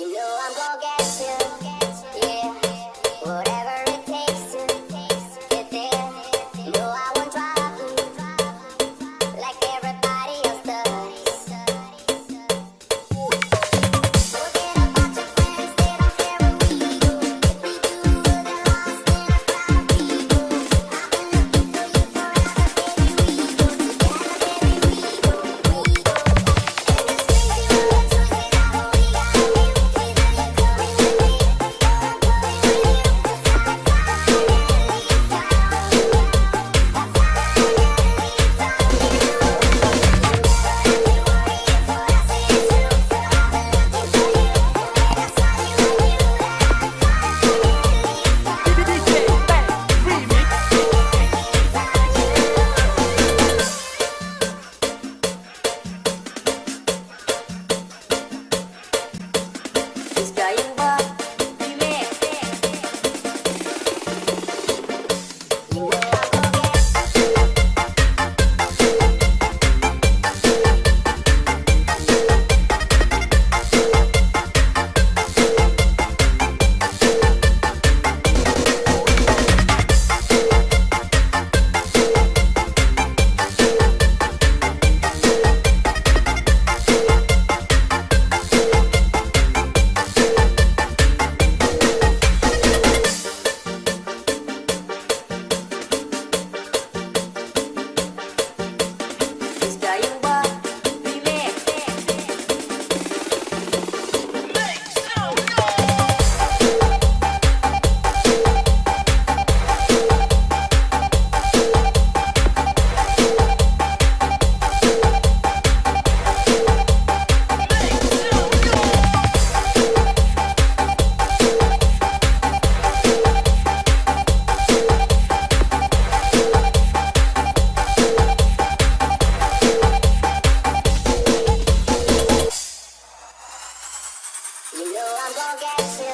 You know I'm gonna get I'm gonna get you.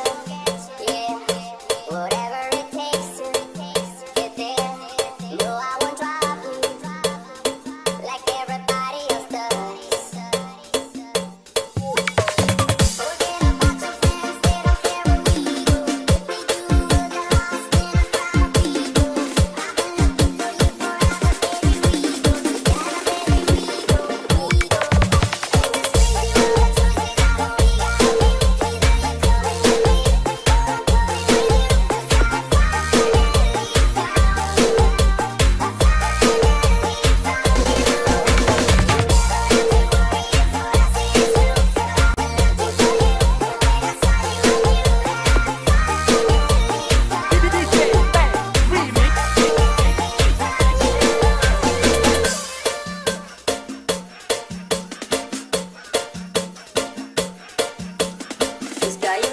this guy.